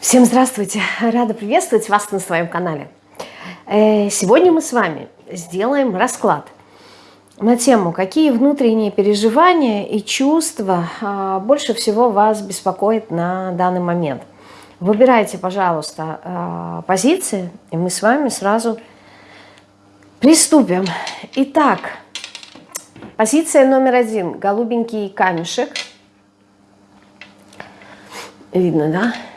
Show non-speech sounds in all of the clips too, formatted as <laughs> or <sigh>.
Всем здравствуйте! Рада приветствовать вас на своем канале. Э, сегодня мы с вами сделаем расклад на тему, какие внутренние переживания и чувства а, больше всего вас беспокоят на данный момент. Выбирайте, пожалуйста, а, позиции, и мы с вами сразу приступим. Итак, позиция номер один. Голубенький камешек. Видно, да?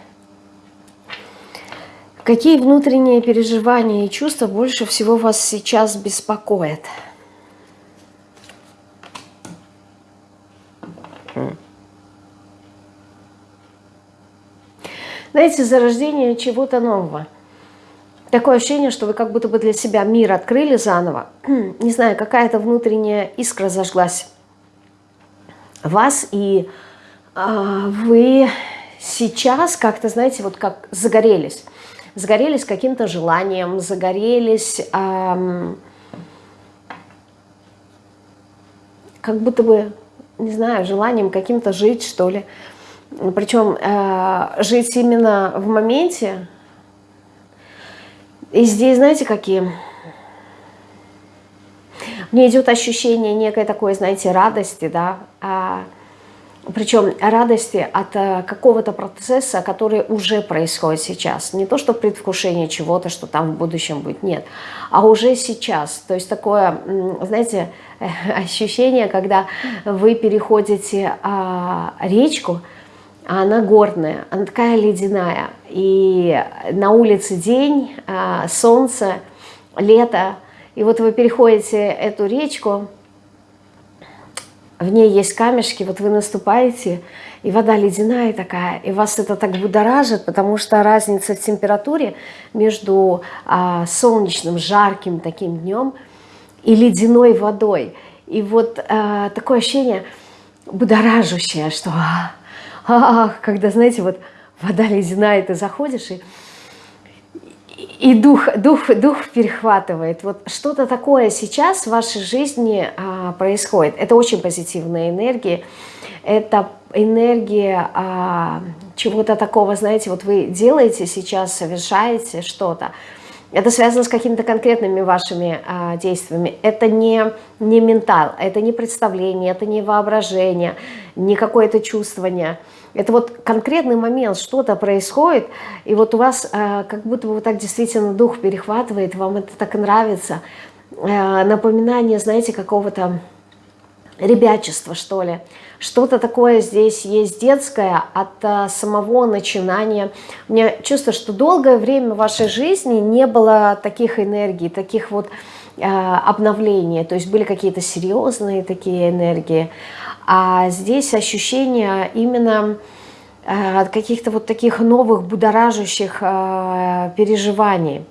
Какие внутренние переживания и чувства больше всего вас сейчас беспокоят? Знаете, зарождение чего-то нового. Такое ощущение, что вы как будто бы для себя мир открыли заново. Не знаю, какая-то внутренняя искра зажглась вас, и э, вы сейчас как-то, знаете, вот как загорелись загорелись каким-то желанием, загорелись эм, как будто бы, не знаю, желанием каким-то жить, что ли. Причем э, жить именно в моменте. И здесь, знаете, какие... Мне идет ощущение некой такой, знаете, радости, да, а, причем радости от э, какого-то процесса, который уже происходит сейчас. Не то, что предвкушение чего-то, что там в будущем будет, нет. А уже сейчас. То есть такое, знаете, <laughs> ощущение, когда вы переходите а, речку, а она горная, она такая ледяная. И на улице день, а, солнце, лето. И вот вы переходите эту речку, в ней есть камешки, вот вы наступаете, и вода ледяная такая, и вас это так будоражит, потому что разница в температуре между а, солнечным, жарким таким днем и ледяной водой. И вот а, такое ощущение будоражущее, что а, а, когда, знаете, вот вода ледяная, ты заходишь, и и дух, дух, дух перехватывает. Вот что-то такое сейчас в вашей жизни а, происходит. Это очень позитивная энергия. Это энергия а, чего-то такого, знаете, вот вы делаете сейчас, совершаете что-то. Это связано с какими-то конкретными вашими а, действиями. Это не, не ментал, это не представление, это не воображение, не какое-то чувствование – это вот конкретный момент, что-то происходит, и вот у вас э, как будто бы вот так действительно дух перехватывает, вам это так нравится. Э, напоминание, знаете, какого-то ребячества, что ли. Что-то такое здесь есть детское от э, самого начинания. У меня чувство, что долгое время в вашей жизни не было таких энергий, таких вот э, обновлений. То есть были какие-то серьезные такие энергии. А здесь ощущение именно э, каких-то вот таких новых будоражащих э, переживаний.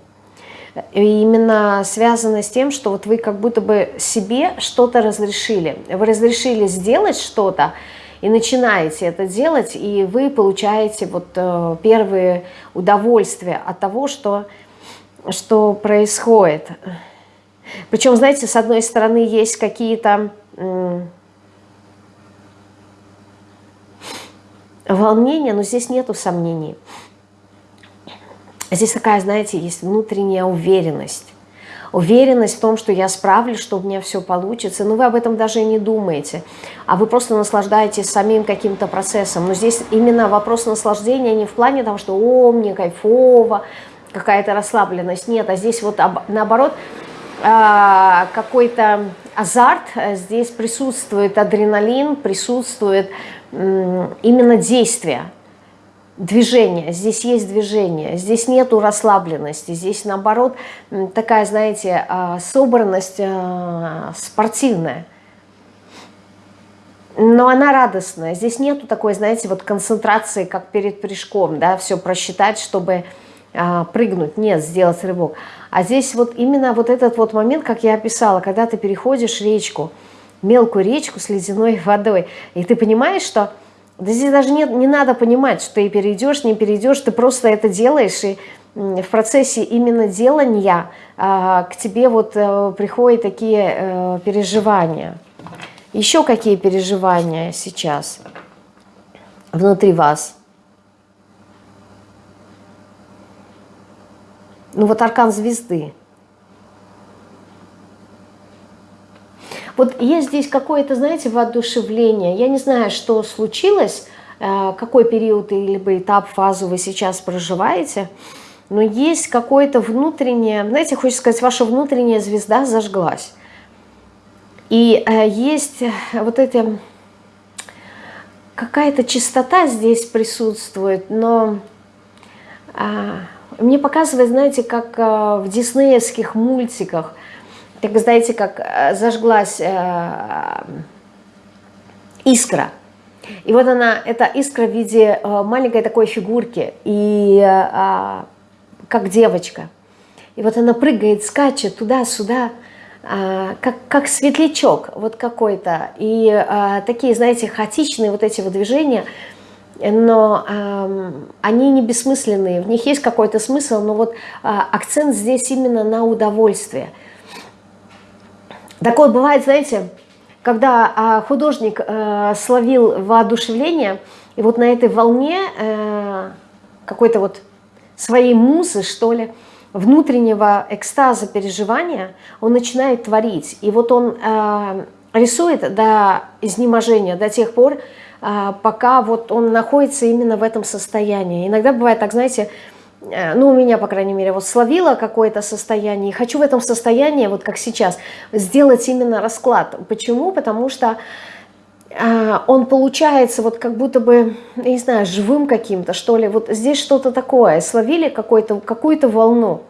И именно связано с тем, что вот вы как будто бы себе что-то разрешили. Вы разрешили сделать что-то, и начинаете это делать, и вы получаете вот э, первые удовольствия от того, что, что происходит. Причем, знаете, с одной стороны есть какие-то волнение, но здесь нету сомнений. Здесь такая, знаете, есть внутренняя уверенность. Уверенность в том, что я справлюсь, что у меня все получится. Но вы об этом даже и не думаете. А вы просто наслаждаетесь самим каким-то процессом. Но здесь именно вопрос наслаждения не в плане того, что «О, мне кайфово», какая-то расслабленность. Нет, а здесь вот наоборот а, какой-то азарт. Здесь присутствует адреналин, присутствует именно действия, движение. Здесь есть движение, здесь нету расслабленности, здесь наоборот такая, знаете, а, собранность а, спортивная. Но она радостная. Здесь нету такой, знаете, вот концентрации, как перед прыжком, да, все просчитать, чтобы а, прыгнуть, нет, сделать рывок. А здесь вот именно вот этот вот момент, как я описала, когда ты переходишь речку, мелкую речку с ледяной <laughs> водой. И ты понимаешь, что да здесь даже нет, не надо понимать, что ты перейдешь, не перейдешь, ты просто это делаешь, и в процессе именно делания а, к тебе вот а, приходят такие а, переживания. Еще какие переживания сейчас внутри вас? Ну вот аркан звезды. Вот есть здесь какое-то, знаете, воодушевление. Я не знаю, что случилось, э, какой период или этап, фазу вы сейчас проживаете, но есть какое-то внутреннее, знаете, хочется сказать, ваша внутренняя звезда зажглась. И э, есть вот эти, какая-то чистота здесь присутствует, но а, мне показывает, знаете, как э, в диснеевских мультиках, как знаете, как э, зажглась э, искра. И вот она, эта искра в виде маленькой такой фигурки, и как девочка. И вот она прыгает, скачет туда-сюда, как, как светлячок вот какой-то. И такие, знаете, хаотичные вот эти вот движения – но э, они не бессмысленные, в них есть какой-то смысл, но вот э, акцент здесь именно на удовольствие. Такое бывает, знаете, когда э, художник э, словил воодушевление, и вот на этой волне э, какой-то вот своей музы, что ли, внутреннего экстаза, переживания, он начинает творить. И вот он э, рисует до изнеможения, до тех пор, пока вот он находится именно в этом состоянии. Иногда бывает так, знаете, э, ну, у меня, по крайней мере, вот словила какое-то состояние, и хочу в этом состоянии, вот как сейчас, сделать именно расклад. Почему? Потому что э, он получается вот как будто бы, не знаю, живым каким-то, что ли. Вот здесь что-то такое, словили какую-то волну.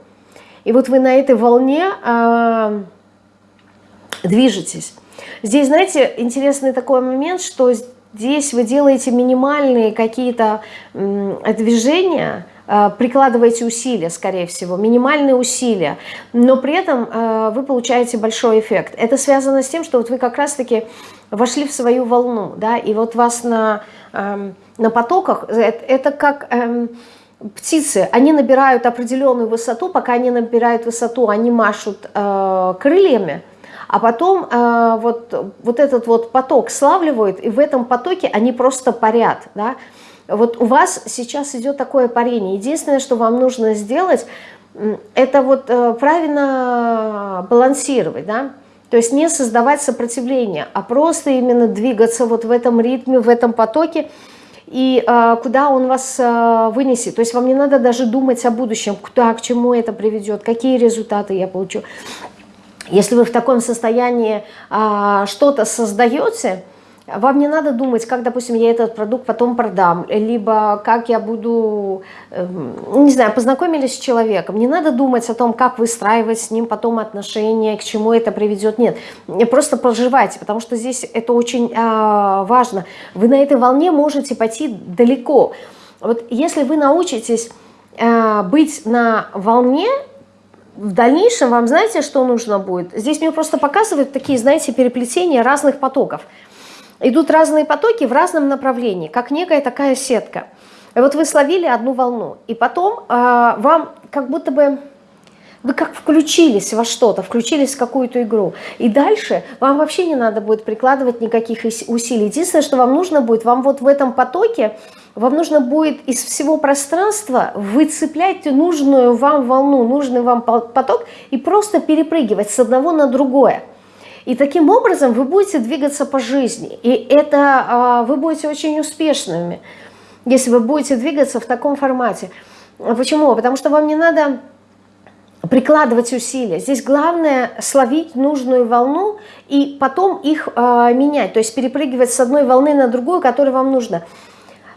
И вот вы на этой волне э, движетесь. Здесь, знаете, интересный такой момент, что Здесь вы делаете минимальные какие-то движения, э, прикладываете усилия, скорее всего, минимальные усилия, но при этом э, вы получаете большой эффект. Это связано с тем, что вот вы как раз-таки вошли в свою волну, да, и вот вас на, эм, на потоках, это, это как эм, птицы, они набирают определенную высоту, пока они набирают высоту, они машут э, крыльями, а потом э, вот, вот этот вот поток славливают, и в этом потоке они просто парят, да. Вот у вас сейчас идет такое парение. Единственное, что вам нужно сделать, это вот э, правильно балансировать, да, то есть не создавать сопротивление, а просто именно двигаться вот в этом ритме, в этом потоке, и э, куда он вас э, вынесет. То есть вам не надо даже думать о будущем, куда, к чему это приведет, какие результаты я получу. Если вы в таком состоянии а, что-то создаете, вам не надо думать, как, допустим, я этот продукт потом продам, либо как я буду, э, не знаю, познакомились с человеком. Не надо думать о том, как выстраивать с ним потом отношения, к чему это приведет. Нет, просто проживайте, потому что здесь это очень э, важно. Вы на этой волне можете пойти далеко. Вот если вы научитесь э, быть на волне, в дальнейшем вам знаете, что нужно будет? Здесь мне просто показывают такие, знаете, переплетения разных потоков. Идут разные потоки в разном направлении, как некая такая сетка. И вот вы словили одну волну, и потом э, вам как будто бы вы как включились во что-то, включились в какую-то игру. И дальше вам вообще не надо будет прикладывать никаких усилий. Единственное, что вам нужно будет, вам вот в этом потоке, вам нужно будет из всего пространства выцеплять нужную вам волну, нужный вам поток и просто перепрыгивать с одного на другое. И таким образом вы будете двигаться по жизни. И это а, вы будете очень успешными, если вы будете двигаться в таком формате. Почему? Потому что вам не надо прикладывать усилия. Здесь главное словить нужную волну и потом их э, менять, то есть перепрыгивать с одной волны на другую, которая вам нужна.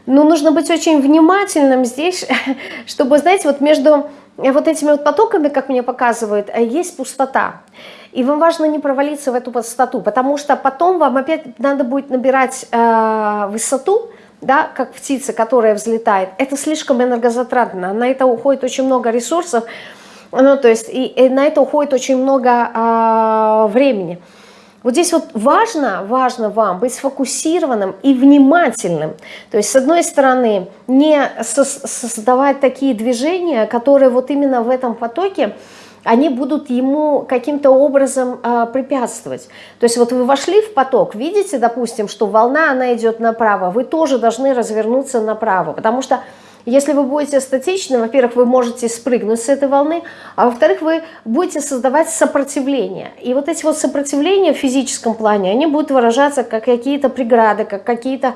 Но нужно быть очень внимательным здесь, <laughs> чтобы, знаете, вот между вот этими вот потоками, как мне показывают, есть пустота. И вам важно не провалиться в эту пустоту, потому что потом вам опять надо будет набирать э, высоту, да, как птица, которая взлетает. Это слишком энергозатратно, на это уходит очень много ресурсов, ну, то есть и, и на это уходит очень много а, времени. Вот здесь вот важно, важно вам быть сфокусированным и внимательным. То есть, с одной стороны, не создавать такие движения, которые вот именно в этом потоке, они будут ему каким-то образом э, препятствовать. То есть вот вы вошли в поток, видите, допустим, что волна, она идет направо, вы тоже должны развернуться направо, потому что Если вы будете статичны, во-первых, вы можете спрыгнуть с этой волны, а во-вторых, вы будете создавать сопротивление. И вот эти вот сопротивления в физическом плане, они будут выражаться как какие-то преграды, как какие-то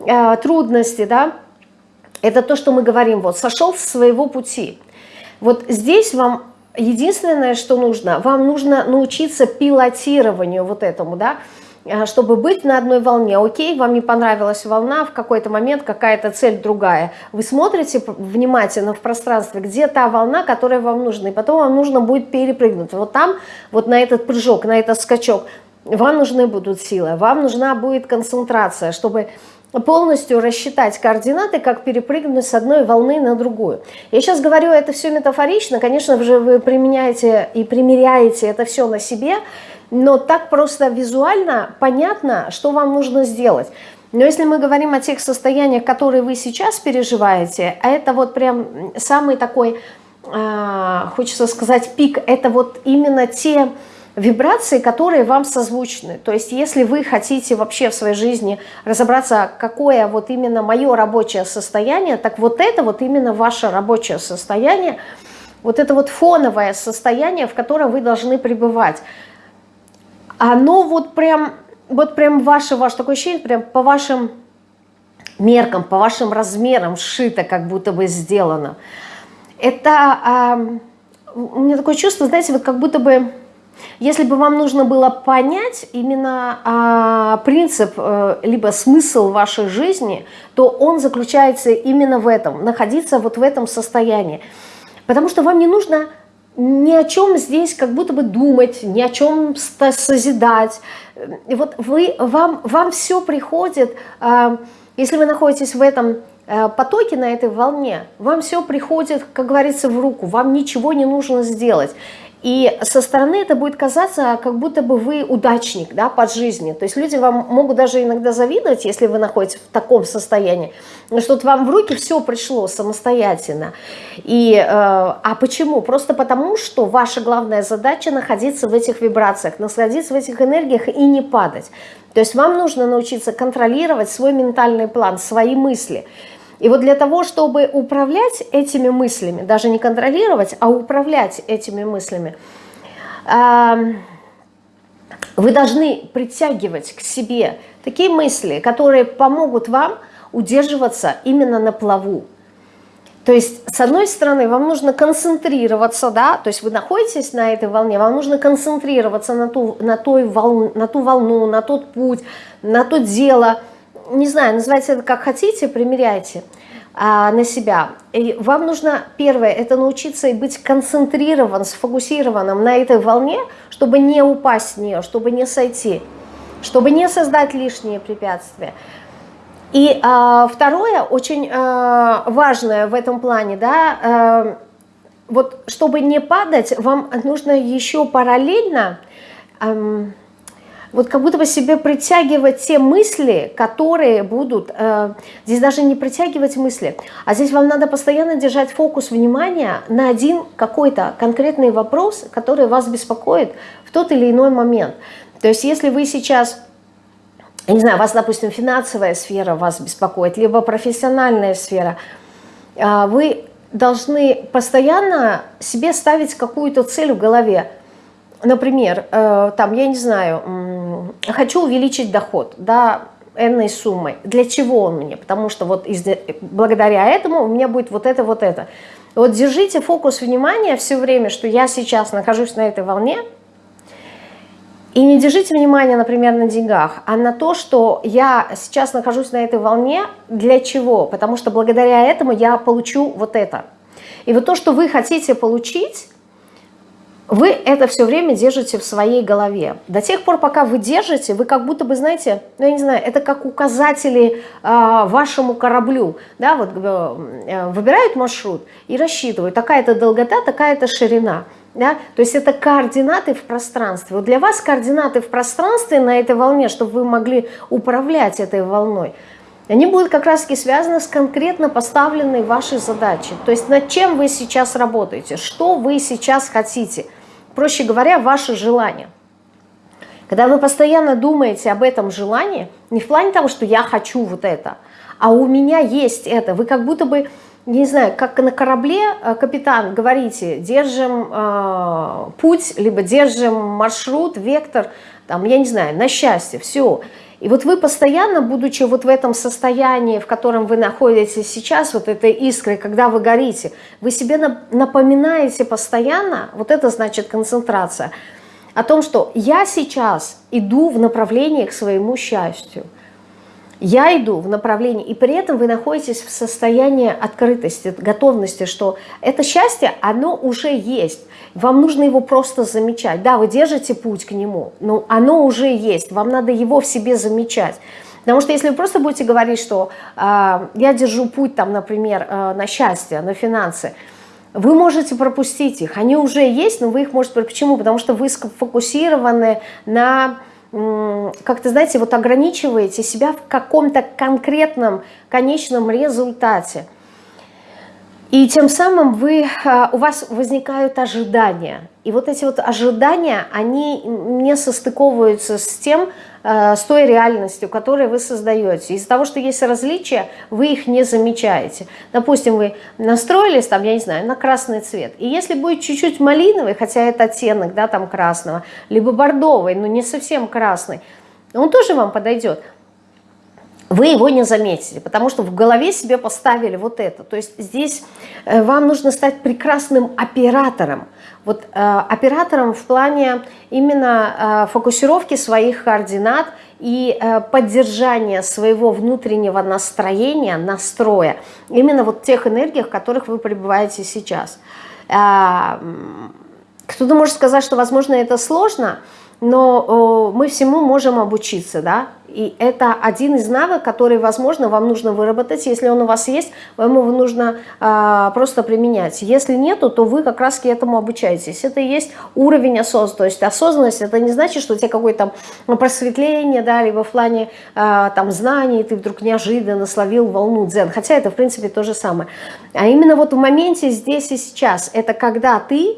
э, трудности, да. Это то, что мы говорим, вот, сошел с своего пути. Вот здесь вам единственное, что нужно, вам нужно научиться пилотированию вот этому, да, чтобы быть на одной волне. Окей, вам не понравилась волна, в какой-то момент какая-то цель другая. Вы смотрите внимательно в пространстве, где та волна, которая вам нужна, и потом вам нужно будет перепрыгнуть. Вот там, вот на этот прыжок, на этот скачок, вам нужны будут силы, вам нужна будет концентрация, чтобы полностью рассчитать координаты, как перепрыгнуть с одной волны на другую. Я сейчас говорю это все метафорично, конечно же, вы применяете и примеряете это все на себе, но так просто визуально понятно, что вам нужно сделать. Но если мы говорим о тех состояниях, которые вы сейчас переживаете, а это вот прям самый такой, э, хочется сказать, пик, это вот именно те вибрации, которые вам созвучны. То есть если вы хотите вообще в своей жизни разобраться, какое вот именно мое рабочее состояние, так вот это вот именно ваше рабочее состояние, вот это вот фоновое состояние, в котором вы должны пребывать оно вот прям, вот прям ваше, ваше такое ощущение, прям по вашим меркам, по вашим размерам сшито, как будто бы сделано. Это, э, у меня такое чувство, знаете, вот как будто бы, если бы вам нужно было понять именно э, принцип, э, либо смысл вашей жизни, то он заключается именно в этом, находиться вот в этом состоянии. Потому что вам не нужно ни о чем здесь как будто бы думать, ни о чем созидать. И вот вы, вам, вам все приходит, а, если вы находитесь в этом э, потоке, на этой волне, вам все приходит, как говорится, в руку, вам ничего не нужно сделать. И со стороны это будет казаться, как будто бы вы удачник да, под жизнью. То есть люди вам могут даже иногда завидовать, если вы находитесь в таком состоянии, что вам в руки все пришло самостоятельно. И, э, а почему? Просто потому, что ваша главная задача находиться в этих вибрациях, находиться в этих энергиях и не падать. То есть вам нужно научиться контролировать свой ментальный план, свои мысли – и вот для того, чтобы управлять этими мыслями, даже не контролировать, а управлять этими мыслями, вы должны притягивать к себе такие мысли, которые помогут вам удерживаться именно на плаву. То есть, с одной стороны, вам нужно концентрироваться, да, то есть вы находитесь на этой волне, вам нужно концентрироваться на ту, на той волну, на ту волну, на тот путь, на то дело, не знаю, называйте это как хотите, примеряйте а, на себя. И вам нужно, первое, это научиться и быть концентрированным, сфокусированным на этой волне, чтобы не упасть в нее, чтобы не сойти, чтобы не создать лишние препятствия. И а, второе, очень а, важное в этом плане, да, а, вот чтобы не падать, вам нужно еще параллельно... А, вот как будто бы себе притягивать те мысли, которые будут, э, здесь даже не притягивать мысли, а здесь вам надо постоянно держать фокус внимания на один какой-то конкретный вопрос, который вас беспокоит в тот или иной момент. То есть если вы сейчас, я не знаю, вас, допустим, финансовая сфера вас беспокоит, либо профессиональная сфера, э, вы должны постоянно себе ставить какую-то цель в голове, например, э, там, я не знаю, хочу увеличить доход, да, энной суммой. Для чего он мне? Потому что вот из, благодаря этому у меня будет вот это, вот это. Вот держите фокус внимания все время, что я сейчас нахожусь на этой волне, и не держите внимание, например, на деньгах, а на то, что я сейчас нахожусь на этой волне, для чего? Потому что благодаря этому я получу вот это. И вот то, что вы хотите получить, вы это все время держите в своей голове. До тех пор, пока вы держите, вы как будто бы, знаете, ну я не знаю, это как указатели э, вашему кораблю. Да, вот э, выбирают маршрут и рассчитывают, такая-то долгота, такая-то ширина. Да? То есть это координаты в пространстве. Вот для вас координаты в пространстве на этой волне, чтобы вы могли управлять этой волной, они будут как раз-таки связаны с конкретно поставленной вашей задачей. То есть над чем вы сейчас работаете, что вы сейчас хотите – проще говоря, ваше желание. Когда вы постоянно думаете об этом желании, не в плане того, что я хочу вот это, а у меня есть это, вы как будто бы не знаю, как на корабле, э, капитан, говорите, держим э, путь, либо держим маршрут, вектор, там, я не знаю, на счастье, все. И вот вы постоянно, будучи вот в этом состоянии, в котором вы находитесь сейчас, вот этой искрой, когда вы горите, вы себе напоминаете постоянно, вот это значит концентрация, о том, что я сейчас иду в направлении к своему счастью. Я иду в направлении, и при этом вы находитесь в состоянии открытости, готовности, что это счастье, оно уже есть. Вам нужно его просто замечать. Да, вы держите путь к нему, но оно уже есть, вам надо его в себе замечать. Потому что если вы просто будете говорить, что э, я держу путь, там, например, э, на счастье, на финансы, вы можете пропустить их. Они уже есть, но вы их можете... Почему? Потому что вы сфокусированы на как-то, знаете, вот ограничиваете себя в каком-то конкретном конечном результате. И тем самым вы, а, у вас возникают ожидания. И вот эти вот ожидания, они не состыковываются с тем, а, с той реальностью, которую вы создаете. Из-за того, что есть различия, вы их не замечаете. Допустим, вы настроились, там, я не знаю, на красный цвет. И если будет чуть-чуть малиновый, хотя это оттенок, да, там красного, либо бордовый, но не совсем красный, он тоже вам подойдет вы его не заметите, потому что в голове себе поставили вот это. То есть здесь э, вам нужно стать прекрасным оператором. Вот э, оператором в плане именно э, фокусировки своих координат и э, поддержания своего внутреннего настроения, настроя, именно вот тех энергиях, в которых вы пребываете сейчас. Э, Кто-то может сказать, что, возможно, это сложно, но мы всему можем обучиться, да, и это один из навыков, который, возможно, вам нужно выработать. Если он у вас есть, вам его нужно а, просто применять. Если нету, то вы как раз к этому обучаетесь. Это и есть уровень осознанности. То есть осознанность, это не значит, что у тебя какое-то просветление, да, либо в плане а, там знаний, ты вдруг неожиданно словил волну дзен. Хотя это, в принципе, то же самое. А именно вот в моменте здесь и сейчас, это когда ты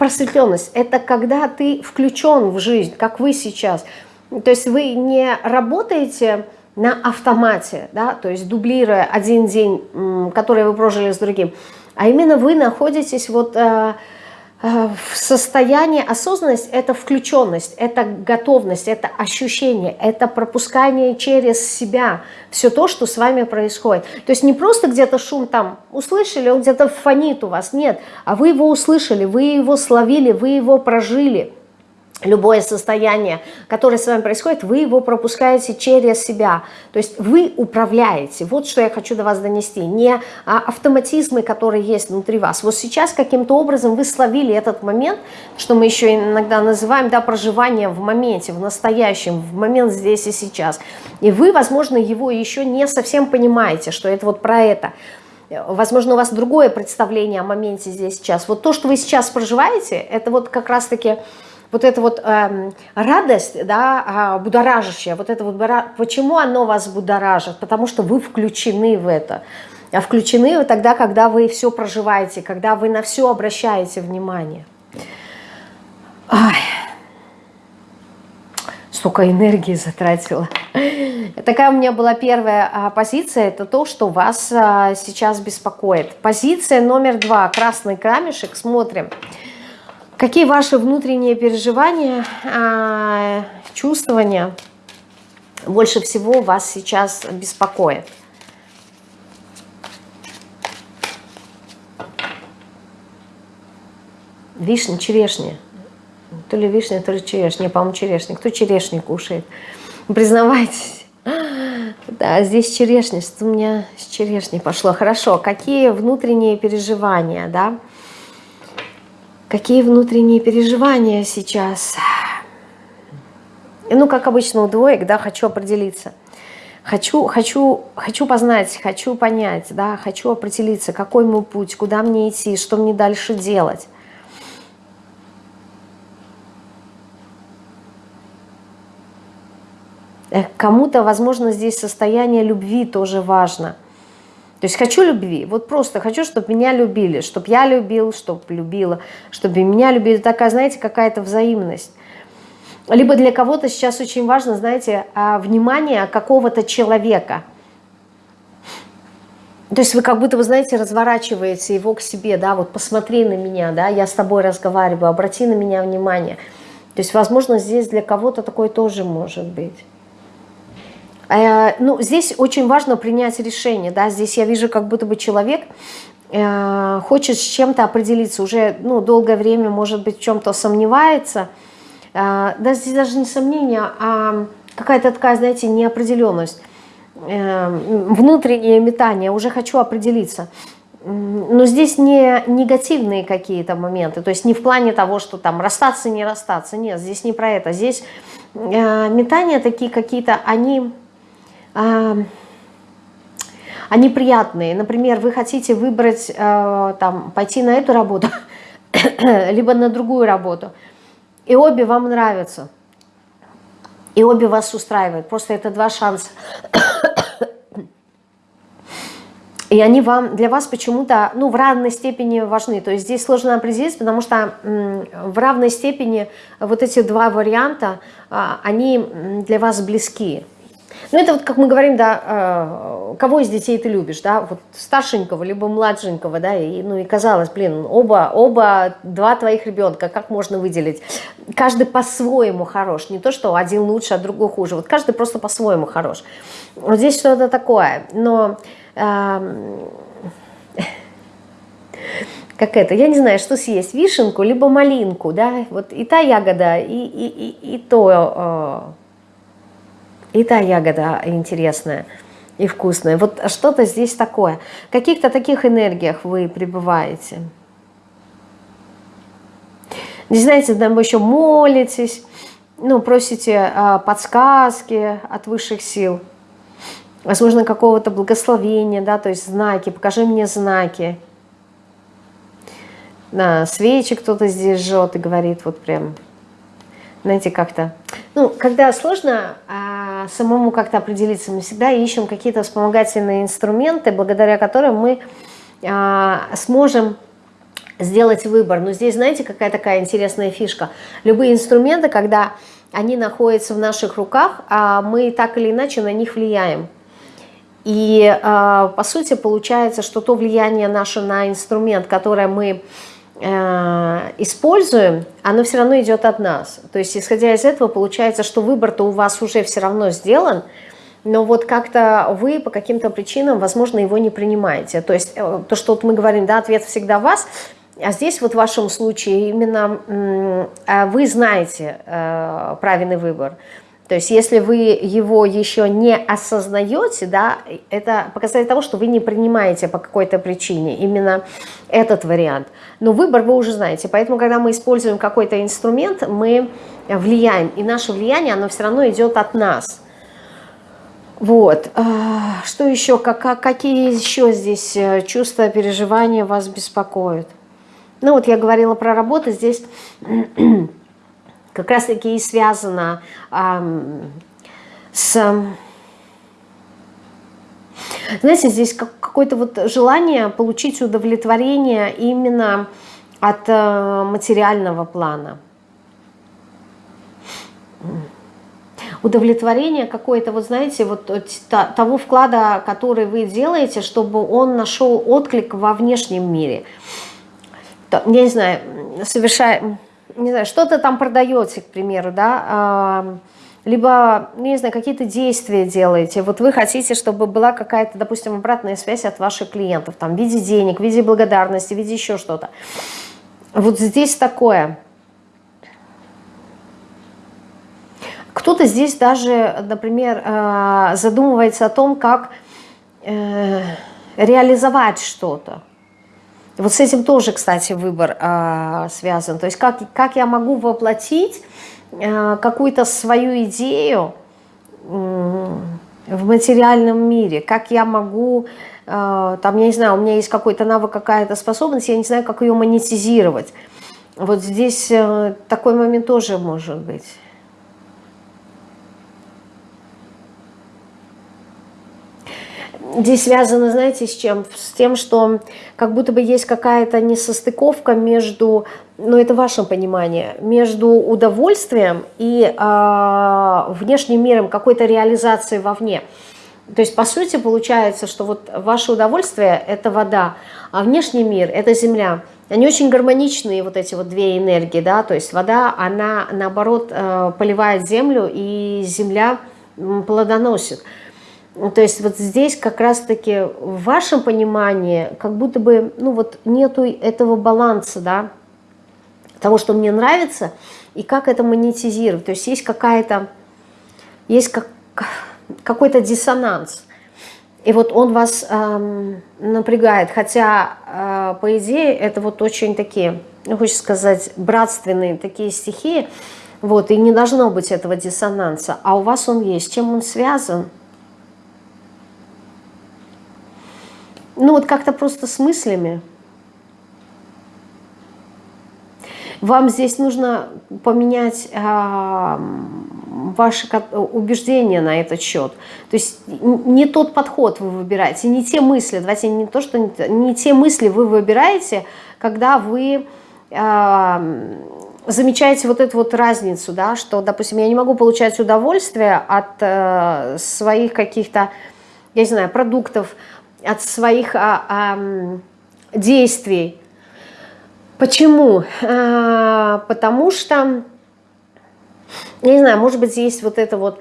просветленность, это когда ты включен в жизнь, как вы сейчас. То есть вы не работаете на автомате, да, то есть дублируя один день, который вы прожили с другим, а именно вы находитесь вот э, в состоянии осознанность – это включенность, это готовность, это ощущение, это пропускание через себя. Все то, что с вами происходит. То есть не просто где-то шум там услышали, он где-то фонит у вас, нет, а вы его услышали, вы его словили, вы его прожили – любое состояние, которое с вами происходит, вы его пропускаете через себя. То есть вы управляете. Вот что я хочу до вас донести. Не а, автоматизмы, которые есть внутри вас. Вот сейчас каким-то образом вы словили этот момент, что мы еще иногда называем да, проживание в моменте, в настоящем, в момент здесь и сейчас. И вы, возможно, его еще не совсем понимаете, что это вот про это. Возможно, у вас другое представление о моменте здесь сейчас. Вот то, что вы сейчас проживаете, это вот как раз-таки вот эта вот э, радость, да, э, будоражащая, вот это вот, почему оно вас будоражит? Потому что вы включены в это. А включены вы тогда, когда вы все проживаете, когда вы на все обращаете внимание. Ай. Столько энергии затратила. Такая у меня была первая а, позиция, это то, что вас а, сейчас беспокоит. Позиция номер два, красный камешек, смотрим. Смотрим. Какие ваши внутренние переживания, а, чувствования больше всего вас сейчас беспокоят? Вишня, черешня. То ли вишня, то ли черешня. По-моему, черешня. Кто черешню кушает? Признавайтесь. Да, здесь черешня. Что у меня с черешней пошло? Хорошо. Какие внутренние переживания, да? Какие внутренние переживания сейчас? Ну, как обычно у двоек, да, хочу определиться. Хочу, хочу, хочу познать, хочу понять, да, хочу определиться, какой мой путь, куда мне идти, что мне дальше делать. Э, кому-то, возможно, здесь состояние любви тоже важно – то есть хочу любви, вот просто хочу, чтобы меня любили, чтобы я любил, чтобы любила, чтобы меня любили. Такая, знаете, какая-то взаимность. Либо для кого-то сейчас очень важно, знаете, а, внимание какого-то человека. То есть вы как будто, вы знаете, разворачиваете его к себе, да, вот посмотри на меня, да, я с тобой разговариваю, обрати на меня внимание. То есть, возможно, здесь для кого-то такое тоже может быть. Э, ну, здесь очень важно принять решение, да, здесь я вижу, как будто бы человек э, хочет с чем-то определиться, уже, ну, долгое время, может быть, в чем-то сомневается, э, да, здесь даже не сомнение, а какая-то такая, знаете, неопределенность, внутреннее метание, уже хочу определиться. Но здесь не негативные какие-то моменты, то есть не в плане того, что там расстаться, не расстаться, нет, здесь не про это. Здесь метания такие какие-то, они они приятные. Например, вы хотите выбрать, э, там, пойти на эту работу, <coughs> либо на другую работу, и обе вам нравятся, и обе вас устраивают. Просто это два шанса. И они вам, для вас почему-то ну, в равной степени важны. То есть здесь сложно определиться, потому что в равной степени вот эти два варианта, а, они для вас близки. Ну, это вот, как мы говорим, да, э, кого из детей ты любишь, да, вот старшенького, либо младшенького, да, и, ну, и казалось, блин, оба, оба, два твоих ребенка, как можно выделить? Каждый по-своему хорош, не то, что один лучше, а другой хуже, вот каждый просто по-своему хорош. Вот здесь что-то такое, но... Э, <laughs> как это, я не знаю, что съесть, вишенку, либо малинку, да, вот и та ягода, и, и, и, и то э, и та ягода интересная и вкусная. Вот что-то здесь такое. В каких-то таких энергиях вы пребываете. Не знаете, там вы еще молитесь, ну, просите а, подсказки от высших сил, возможно, какого-то благословения, да, то есть знаки, покажи мне знаки. Да, свечи кто-то здесь жжет и говорит вот прям, знаете, как-то. Ну, когда сложно а, самому как-то определиться, мы всегда ищем какие-то вспомогательные инструменты, благодаря которым мы а, сможем сделать выбор. Но здесь, знаете, какая такая интересная фишка? Любые инструменты, когда они находятся в наших руках, а мы так или иначе на них влияем. И, а, по сути, получается, что то влияние наше на инструмент, которое мы используем, оно все равно идет от нас. То есть, исходя из этого, получается, что выбор-то у вас уже все равно сделан, но вот как-то вы по каким-то причинам, возможно, его не принимаете. То есть, э, то, что вот мы говорим, да, ответ всегда вас, а здесь вот в вашем случае именно а вы знаете э, правильный выбор. То есть если вы его еще не осознаете, да, это показатель того, что вы не принимаете по какой-то причине именно этот вариант. Но выбор вы уже знаете. Поэтому, когда мы используем какой-то инструмент, мы влияем. И наше влияние, оно все равно идет от нас. Вот. А, что еще? Как, какие еще здесь э, чувства, переживания вас беспокоят? Ну вот я говорила про работу. Здесь как раз-таки и связано э, с... Знаете, здесь какое-то вот желание получить удовлетворение именно от э, материального плана. Удовлетворение какое-то, вот знаете, вот того вклада, который вы делаете, чтобы он нашел отклик во внешнем мире. Я не знаю, совершая не знаю, что-то там продаете, к примеру, да, либо, ну, не знаю, какие-то действия делаете, вот вы хотите, чтобы была какая-то, допустим, обратная связь от ваших клиентов, там, в виде денег, в виде благодарности, в виде еще что-то. Вот здесь такое. Кто-то здесь даже, например, а, задумывается о том, как э, реализовать что-то. Вот с этим тоже, кстати, выбор э, связан. То есть как, как я могу воплотить э, какую-то свою идею э, в материальном мире, как я могу, э, там, я не знаю, у меня есть какой-то навык, какая-то способность, я не знаю, как ее монетизировать. Вот здесь э, такой момент тоже может быть. Здесь связано, знаете, с чем? С тем, что как будто бы есть какая-то несостыковка между, ну это ваше понимание, между удовольствием и э, внешним миром, какой-то реализацией вовне. То есть, по сути, получается, что вот ваше удовольствие – это вода, а внешний мир – это земля. Они очень гармоничные, вот эти вот две энергии, да, то есть вода, она, наоборот, э, поливает землю, и земля плодоносит. То есть вот здесь как раз-таки в вашем понимании как будто бы, ну вот нету этого баланса, да, того, что мне нравится, и как это монетизировать. То есть есть какая-то, есть как, какой-то диссонанс. И вот он вас эм, напрягает, хотя, э, по идее, это вот очень такие, ну, хочется сказать, братственные такие стихии, вот, и не должно быть этого диссонанса, а у вас он есть. Чем он связан? Ну, вот как-то просто с мыслями. Вам здесь нужно поменять э, ваши убеждения на этот счет. То есть не тот подход вы выбираете, не те мысли, давайте не то, что не, не те мысли вы выбираете, когда вы э, замечаете вот эту вот разницу, да, что, допустим, я не могу получать удовольствие от э, своих каких-то, я не знаю, продуктов, от своих а, а, действий. Почему? А, потому что не знаю, может быть, есть вот это вот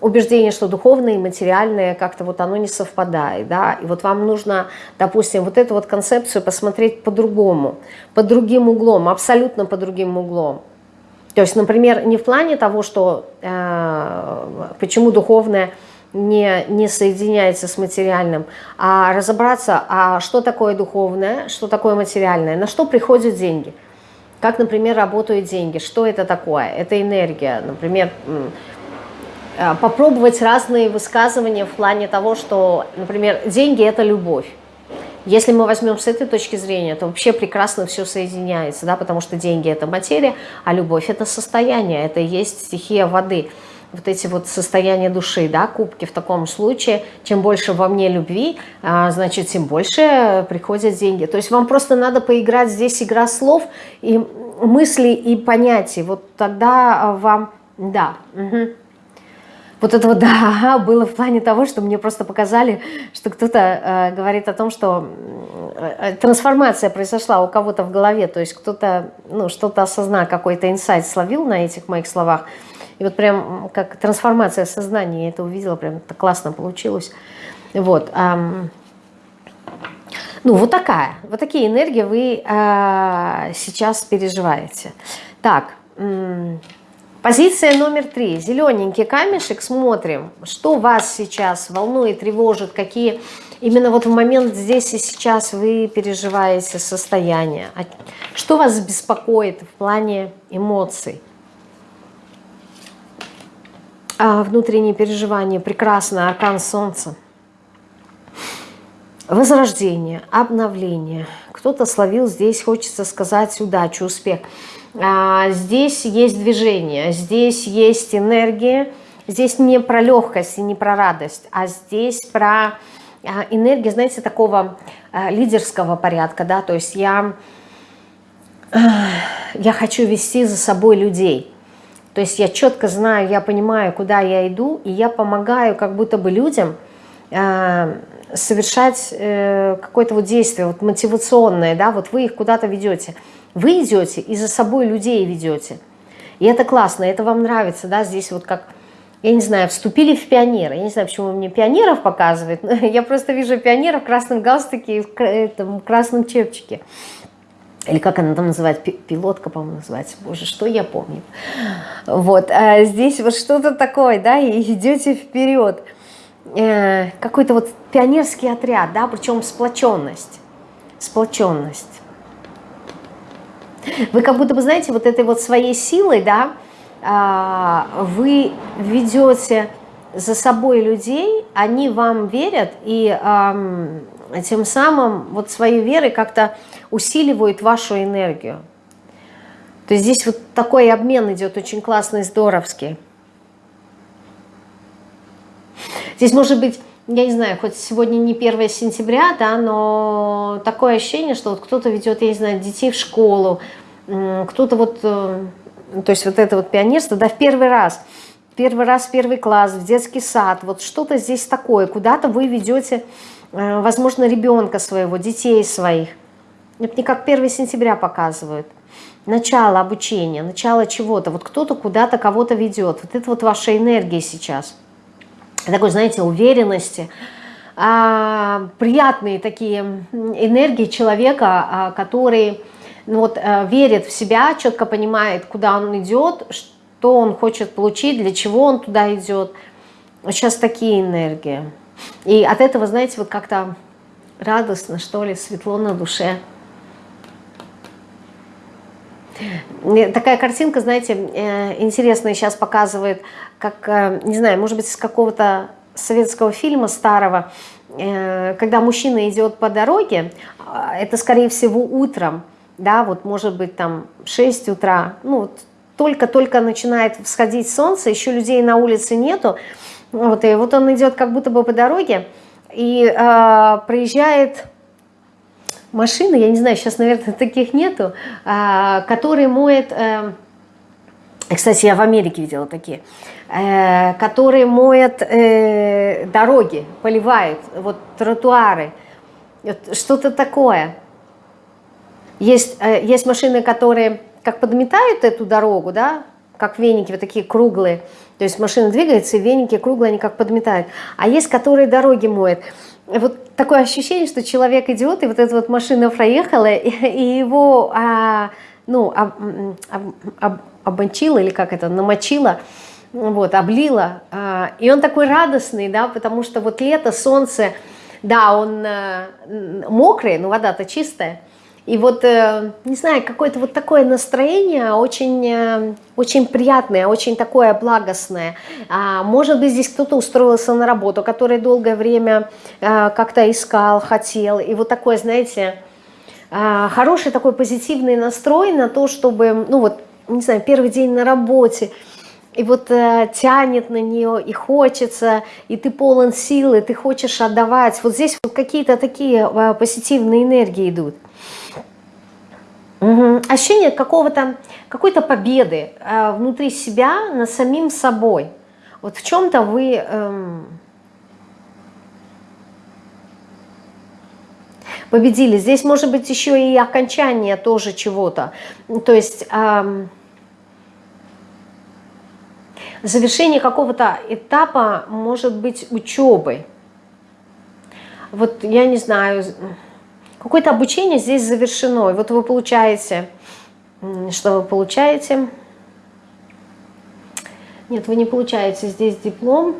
убеждение, что духовное и материальное как-то вот оно не совпадает, да, и вот вам нужно, допустим, вот эту вот концепцию посмотреть по-другому, под другим углом, абсолютно под другим углом. То есть, например, не в плане того, что э, почему духовное не, не соединяется с материальным, а разобраться, а что такое духовное, что такое материальное, на что приходят деньги – как, например, работают деньги, что это такое? Это энергия, например, э, попробовать разные высказывания в плане того, что, например, деньги – это любовь. Если мы возьмем с этой точки зрения, то вообще прекрасно все соединяется, да, потому что деньги – это материя, а любовь – это состояние, это и есть стихия воды – вот эти вот состояния души, да, кубки в таком случае, чем больше во мне любви, а, значит, тем больше приходят деньги. То есть вам просто надо поиграть здесь игра слов и мысли и понятий. Вот тогда вам, да, угу. Вот это вот <laughs> да, было в плане того, что мне просто показали, что кто-то э, говорит о том, что э, трансформация произошла у кого-то в голове, то есть кто-то ну, что-то осознал, какой-то инсайт словил на этих моих словах, и вот прям как трансформация сознания, я это увидела, прям так классно получилось. Вот. Ну, вот такая, вот такие энергии вы а, сейчас переживаете. Так, позиция номер три. Зелененький камешек, смотрим, что вас сейчас волнует, тревожит, какие именно вот в момент здесь и сейчас вы переживаете состояние. А что вас беспокоит в плане эмоций? А, внутренние переживания, прекрасно, аркан солнца. Возрождение, обновление. Кто-то словил здесь, хочется сказать, удачу, успех. А, здесь есть движение, здесь есть энергия. Здесь не про легкость и не про радость, а здесь про а, энергию, знаете, такого а, лидерского порядка. да, То есть я, я хочу вести за собой людей то есть я четко знаю, я понимаю, куда я иду, и я помогаю как будто бы людям э, совершать э, какое-то вот действие вот мотивационное, да, вот вы их куда-то ведете. Вы идете и за собой людей ведете. И это классно, это вам нравится, да, здесь вот как, я не знаю, вступили в пионеры. Я не знаю, почему мне пионеров показывают, <laughs> я просто вижу пионеров в красном галстуке и в красном чепчике или как она там называется, пилотка, по-моему, называется, боже, что я помню. Вот, а здесь вот что-то такое, да, и идете вперед. Э, Какой-то вот пионерский отряд, да, причем сплоченность, сплоченность. Вы как будто бы, знаете, вот этой вот своей силой, да, а, вы ведете за собой людей, они вам верят, и тем самым вот своей верой как-то усиливают вашу энергию. То есть здесь вот такой обмен идет очень классный, здоровский. Здесь может быть, я не знаю, хоть сегодня не 1 сентября, да, но такое ощущение, что вот кто-то ведет, я не знаю, детей в школу, кто-то вот, э, то есть вот это вот пионерство, да, в первый раз – первый раз в первый класс, в детский сад, вот что-то здесь такое, куда-то вы ведете, возможно, ребенка своего, детей своих. Это не как 1 сентября показывают. Начало обучения, начало чего-то. Вот кто-то куда-то кого-то ведет. Вот это вот ваша энергия сейчас. Такой, знаете, уверенности, а, приятные такие энергии человека, а, который ну, вот, а, верит в себя, четко понимает, куда он идет, что он хочет получить, для чего он туда идет. Сейчас такие энергии. И от этого, знаете, вот как-то радостно, что ли, светло на душе. Такая картинка, знаете, э, интересная сейчас показывает, как, э, не знаю, может быть, из какого-то советского фильма старого, э, когда мужчина идет по дороге, а, это, скорее всего, утром, да, вот может быть там 6 утра, ну, только-только начинает всходить солнце, еще людей на улице нету, вот, и вот он идет как будто бы по дороге, и э, проезжает машина, я не знаю, сейчас, наверное, <laughs> таких нету, э, который моет, э, кстати, я в Америке видела такие, э, который моет э, дороги, поливает, вот тротуары, вот, что-то такое. Есть, э, есть машины, которые как подметают эту дорогу, да, как веники, вот такие круглые. То есть машина двигается, веники круглые, они как подметают. А есть, которые дороги моют. Вот такое ощущение, что человек идет, и вот эта вот машина проехала, и, <laughs> и его а, ну, об, об, об, обмочила, или как это, намочила, вот, облила. А, и он такой радостный, да, потому что вот лето, солнце, да, он а, мокрый, но вода-то чистая, и вот, э, не знаю, какое-то вот такое настроение очень, э, очень приятное, очень такое благостное. А, может быть, здесь кто-то устроился на работу, который долгое время э, как-то искал, хотел. И вот такое, знаете, хороший такой позитивный настрой на то, чтобы, ну вот, не знаю, первый день на работе, и вот э, тянет на нее, и хочется, и ты полон силы, ты хочешь отдавать. Вот здесь вот какие-то такие э, позитивные энергии идут. Угу. Ощущение какого-то, какой-то победы э, внутри себя над самим собой. Вот в чем-то вы... Эм, победили. Здесь может быть еще и окончание тоже чего-то. То есть эм, завершение какого-то этапа может быть учебы. Вот я не знаю, Какое-то обучение здесь завершено. И вот вы получаете, что вы получаете? Нет, вы не получаете здесь диплом.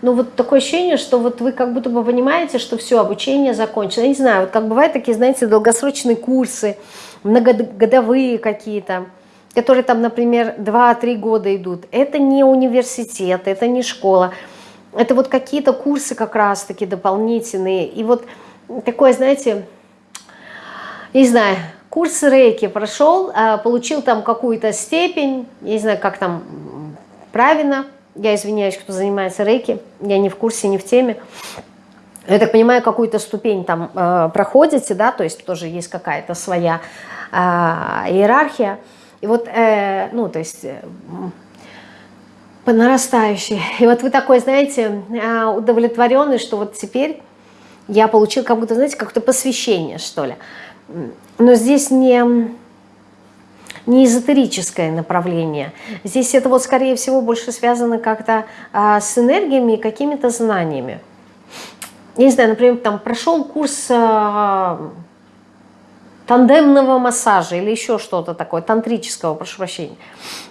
Но вот такое ощущение, что вот вы как будто бы понимаете, что все, обучение закончено. Я не знаю, вот как бывают такие, знаете, долгосрочные курсы, многогодовые какие-то, которые там, например, 2-3 года идут. Это не университет, это не школа. Это вот какие-то курсы как раз-таки дополнительные. И вот такой, знаете, не знаю, курс рейки прошел, а, получил там какую-то степень, не знаю, как там правильно, я извиняюсь, кто занимается рейки, я не в курсе, не в теме. Я так понимаю, какую-то ступень там э, проходите, да, то есть тоже есть какая-то своя э, иерархия. И вот, э, ну, то есть э, по нарастающей. И вот вы такой, знаете, удовлетворенный, что вот теперь я получил как будто, знаете, как-то посвящение, что ли. Но здесь не, не эзотерическое направление. Здесь это вот, скорее всего, больше связано как-то а, с энергиями и какими-то знаниями. Я не знаю, например, там прошел курс а, тандемного массажа или еще что-то такое, тантрического, прошу прощения.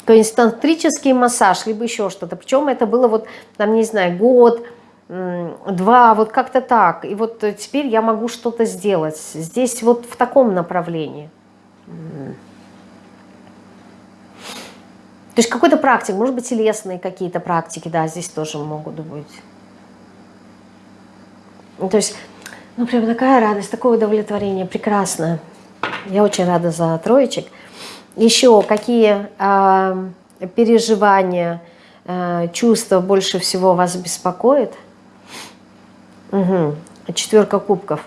То есть тантрический массаж, либо еще что-то. Причем это было вот, там, не знаю, год, два, вот как-то так. И вот теперь я могу что-то сделать. Здесь вот в таком направлении. То есть какой-то практик, может быть, телесные какие-то практики, да, здесь тоже могут быть. Ну, то есть, ну, прям такая радость, такое удовлетворение, прекрасно. Я очень рада за троечек. Еще какие э, переживания, э, чувства больше всего вас беспокоят? Угу. Четверка кубков.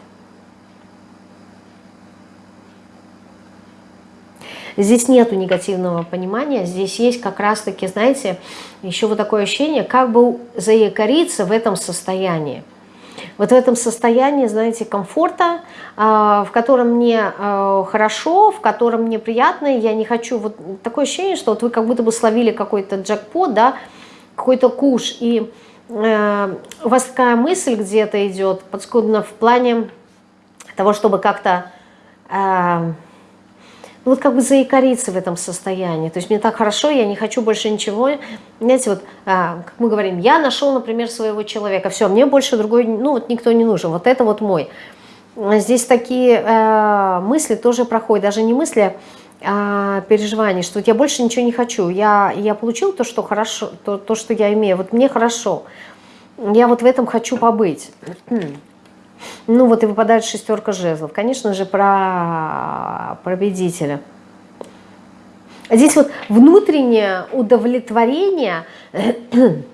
здесь нету негативного понимания, здесь есть как раз-таки, знаете, еще вот такое ощущение, как бы заякориться в этом состоянии. Вот в этом состоянии, знаете, комфорта, а, в котором мне а, хорошо, в котором мне приятно, я не хочу, вот такое ощущение, что вот вы как будто бы словили какой-то джекпот, да, какой-то куш, и у вас такая мысль где-то идет, подскудно в плане того, чтобы как-то э, ну, вот как бы заикариться в этом состоянии. То есть мне так хорошо, я не хочу больше ничего. Знаете, вот, а, как мы говорим, я нашел, например, своего человека, все, мне больше другой, ну, вот никто не нужен, вот это вот мой. Здесь такие э, мысли тоже проходят, даже не мысли, а переживания, что вот я больше ничего не хочу, я, я получил то, что хорошо, то, то, что я имею, вот мне хорошо, я вот в этом хочу побыть. <clears throat> Ну вот и выпадает шестерка жезлов. Конечно же, про победителя. Здесь вот внутреннее удовлетворение <clears throat>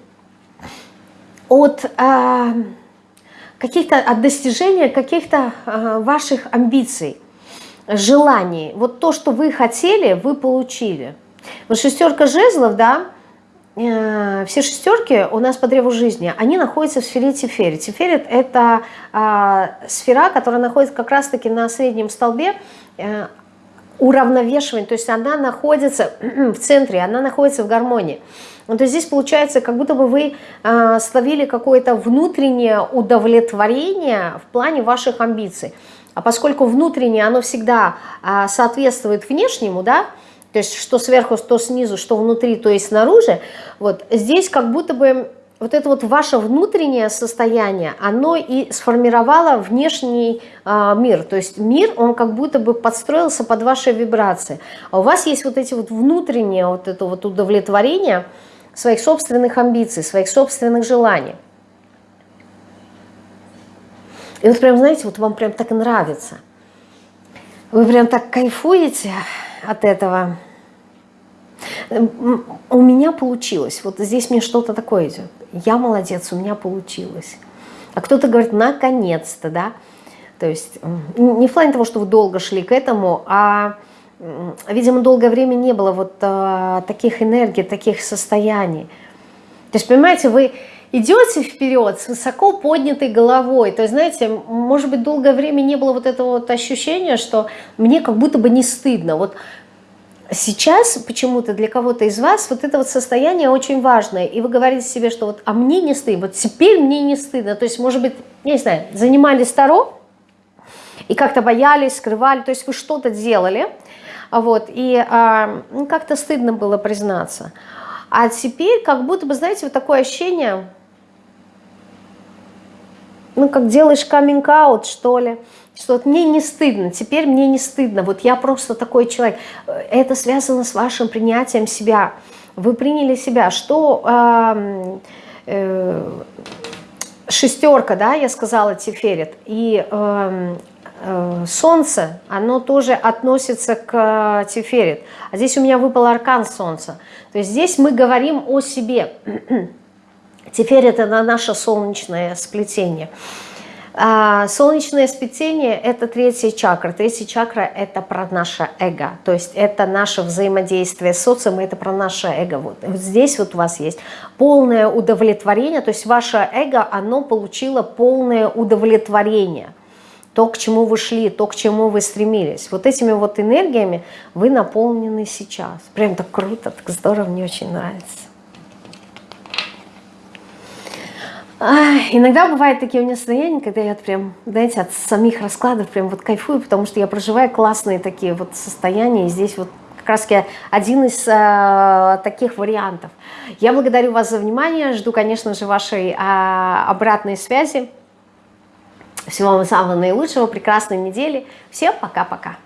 от а, каких-то от достижения каких-то а, ваших амбиций, желаний. Вот то, что вы хотели, вы получили. Вот шестерка жезлов, да, Э, все шестерки у нас по древу жизни, они находятся в сфере Тиферет. Тиферет – это э, сфера, которая находится как раз-таки на среднем столбе э, уравновешивания, то есть она находится <clears throat> в центре, она находится в гармонии. То здесь получается, как будто бы вы э, словили какое-то внутреннее удовлетворение в плане ваших амбиций. А поскольку внутреннее, оно всегда э, соответствует внешнему, да, то есть что сверху, что снизу, что внутри, то есть снаружи, вот здесь как будто бы вот это вот ваше внутреннее состояние, оно и сформировало внешний э, мир. То есть мир, он как будто бы подстроился под ваши вибрации. А у вас есть вот эти вот внутренние, вот это вот удовлетворение своих собственных амбиций, своих собственных желаний. И вот прям, знаете, вот вам прям так нравится. Вы прям так кайфуете, от этого. У меня получилось, вот здесь мне что-то такое идет. Я молодец, у меня получилось. А кто-то говорит, наконец-то, да. То есть не в плане того, что вы долго шли к этому, а, видимо, долгое время не было вот а, таких энергий, таких состояний. То есть, понимаете, вы идете вперед с высоко поднятой головой. То есть, знаете, может быть, долгое время не было вот этого вот ощущения, что мне как будто бы не стыдно. Вот сейчас почему-то для кого-то из вас вот это вот состояние очень важное. И вы говорите себе, что вот, а мне не стыдно, вот теперь мне не стыдно. То есть, может быть, я не знаю, занимались Таро и как-то боялись, скрывали, то есть вы что-то делали, вот, и а, ну, как-то стыдно было признаться. А теперь как будто бы, знаете, вот такое ощущение ну, как делаешь каминг-аут, что ли, что вот мне не стыдно, теперь мне не стыдно, вот я просто такой человек. Это связано с вашим принятием себя. Вы приняли себя. Что э, э, шестерка, да, я сказала, Тиферет, и э, э, Солнце, оно тоже относится к Тиферет. А здесь у меня выпал аркан Солнца. То есть здесь мы говорим о себе. <clears throat> Теперь это на наше солнечное сплетение. А, солнечное сплетение – это третья чакра. Третья чакра – это про наше эго. То есть это наше взаимодействие с социумом, это про наше эго. Вот, вот здесь вот у вас есть полное удовлетворение, то есть ваше эго, оно получило полное удовлетворение. То, к чему вы шли, то, к чему вы стремились. Вот этими вот энергиями вы наполнены сейчас. Прям так круто, так здорово, мне очень нравится. Иногда бывают такие у меня состояния, когда я прям, знаете, от самих раскладов прям вот кайфую, потому что я проживаю классные такие вот состояния, и здесь вот как раз один из э, таких вариантов. Я благодарю вас за внимание, жду, конечно же, вашей э, обратной связи. Всего вам самого наилучшего, прекрасной недели. Всем пока-пока.